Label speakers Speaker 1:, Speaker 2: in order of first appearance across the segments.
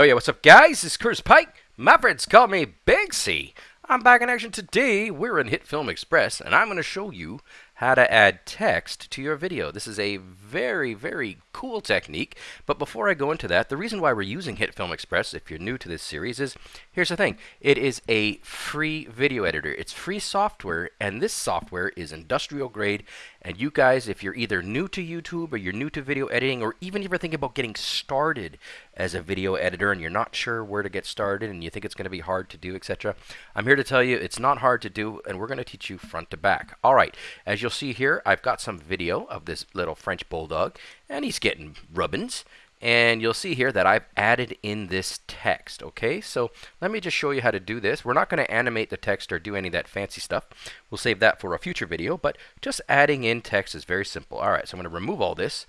Speaker 1: Oh yeah, what's up guys? It's Curtis Pike. My friends call me Big C. I'm back in action today. We're in HitFilm Express and I'm going to show you how to add text to your video. This is a very, very cool technique. But before I go into that, the reason why we're using HitFilm Express, if you're new to this series, is here's the thing. It is a free video editor. It's free software, and this software is industrial grade. And you guys, if you're either new to YouTube or you're new to video editing, or even if you're thinking about getting started as a video editor and you're not sure where to get started and you think it's going to be hard to do, etc., I'm here to tell you it's not hard to do, and we're going to teach you front to back. All right, as you'll see here, I've got some video of this little French Bulldog, and he's getting rubbins. And you'll see here that I've added in this text, okay? So let me just show you how to do this. We're not going to animate the text or do any of that fancy stuff. We'll save that for a future video, but just adding in text is very simple. All right, so I'm going to remove all this.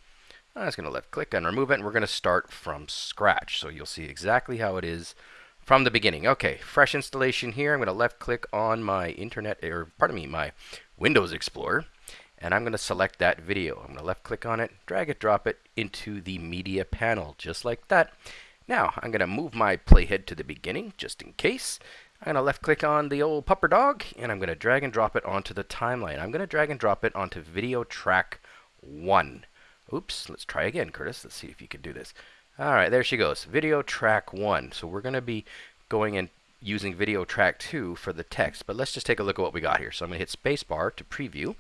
Speaker 1: I'm just going to left click and remove it, and we're going to start from scratch. So you'll see exactly how it is from the beginning. Okay, fresh installation here. I'm going to left click on my internet, or pardon me, my Windows Explorer and I'm going to select that video. I'm going to left click on it, drag it, drop it into the media panel, just like that. Now, I'm going to move my playhead to the beginning, just in case. I'm going to left click on the old pupper dog, and I'm going to drag and drop it onto the timeline. I'm going to drag and drop it onto video track 1. Oops, let's try again, Curtis. Let's see if you can do this. All right, there she goes, video track 1. So we're going to be going and using video track 2 for the text, but let's just take a look at what we got here. So I'm going to hit spacebar to preview.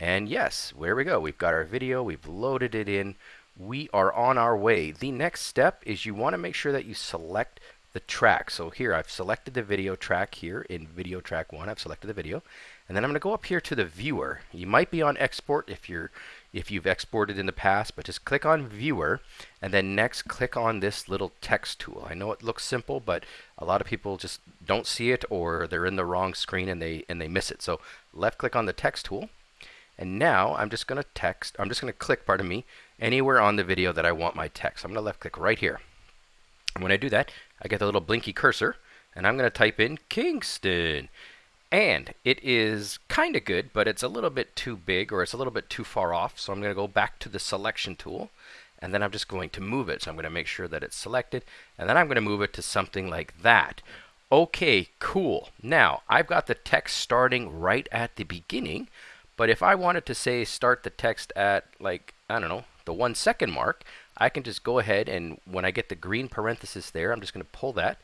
Speaker 1: And yes, there we go. We've got our video. We've loaded it in. We are on our way. The next step is you want to make sure that you select the track. So here I've selected the video track here in video track 1. I've selected the video. And then I'm going to go up here to the viewer. You might be on export if you're if you've exported in the past, but just click on viewer and then next click on this little text tool. I know it looks simple, but a lot of people just don't see it or they're in the wrong screen and they and they miss it. So left click on the text tool and now I'm just going to text, I'm just going to click, pardon me, anywhere on the video that I want my text. I'm going to left click right here. And when I do that, I get the little blinky cursor, and I'm going to type in Kingston. And it is kind of good, but it's a little bit too big or it's a little bit too far off. So I'm going to go back to the selection tool and then I'm just going to move it. So I'm going to make sure that it's selected and then I'm going to move it to something like that. Okay, cool. Now I've got the text starting right at the beginning. But if I wanted to say start the text at like, I don't know, the one second mark, I can just go ahead and when I get the green parenthesis there, I'm just going to pull that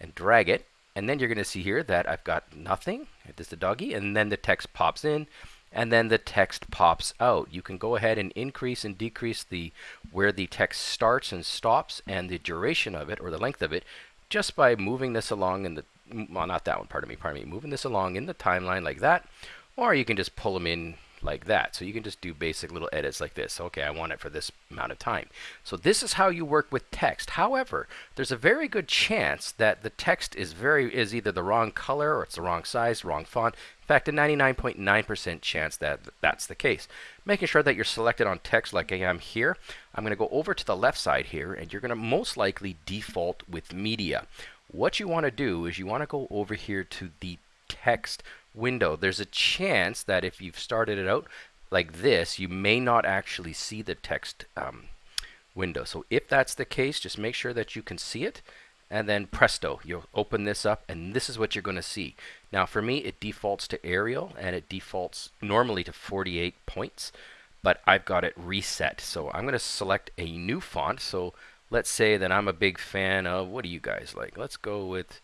Speaker 1: and drag it. And then you're going to see here that I've got nothing. This is the doggy. And then the text pops in and then the text pops out. You can go ahead and increase and decrease the where the text starts and stops and the duration of it or the length of it just by moving this along in the well not that one pardon me pardon me moving this along in the timeline like that or you can just pull them in like that. So you can just do basic little edits like this. Okay, I want it for this amount of time. So this is how you work with text. However, there's a very good chance that the text is very is either the wrong color or it's the wrong size, wrong font. In fact, a 99.9% chance that that's the case. Making sure that you're selected on text like I am here. I'm going to go over to the left side here and you're going to most likely default with media. What you want to do is you want to go over here to the text window. There's a chance that if you've started it out like this, you may not actually see the text um, window. So if that's the case, just make sure that you can see it and then presto, you'll open this up and this is what you're going to see. Now for me, it defaults to Arial and it defaults normally to 48 points, but I've got it reset. So I'm going to select a new font. So let's say that I'm a big fan of, what do you guys like? Let's go with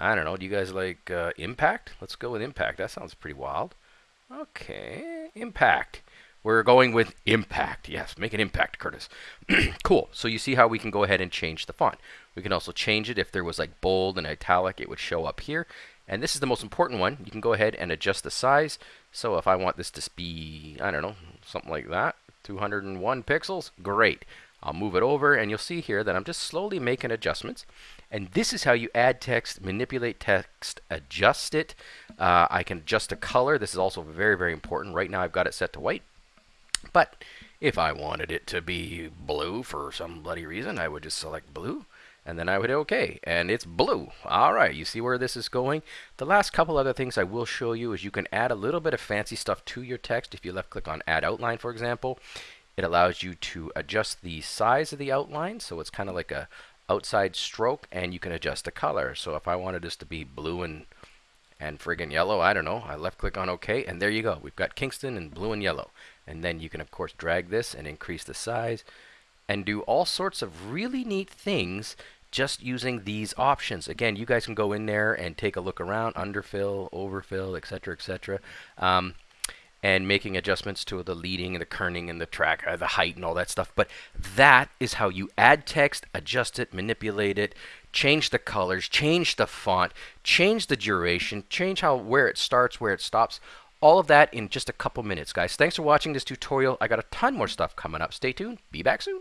Speaker 1: I don't know. Do you guys like uh, Impact? Let's go with Impact. That sounds pretty wild. Okay, Impact. We're going with Impact. Yes, make an impact, Curtis. cool. So you see how we can go ahead and change the font. We can also change it if there was like bold and italic, it would show up here. And this is the most important one. You can go ahead and adjust the size. So if I want this to be, I don't know, something like that, 201 pixels, great. I'll move it over and you'll see here that I'm just slowly making adjustments. And this is how you add text, manipulate text, adjust it. Uh, I can adjust the color. This is also very, very important. Right now I've got it set to white. But if I wanted it to be blue for some bloody reason, I would just select blue and then I would hit OK, and it's blue. All right, you see where this is going? The last couple other things I will show you is you can add a little bit of fancy stuff to your text. If you left click on Add Outline, for example, it allows you to adjust the size of the outline, so it's kind of like a, outside stroke and you can adjust the color. So if I wanted this to be blue and and friggin' yellow, I don't know, I left click on OK and there you go. We've got Kingston and blue and yellow. And then you can of course drag this and increase the size and do all sorts of really neat things just using these options. Again, you guys can go in there and take a look around, underfill, overfill, etc., etc. Um, and making adjustments to the leading and the kerning and the track, uh, the height and all that stuff. But that is how you add text, adjust it, manipulate it, change the colors, change the font, change the duration, change how where it starts, where it stops. All of that in just a couple minutes, guys. Thanks for watching this tutorial. I got a ton more stuff coming up. Stay tuned. Be back soon.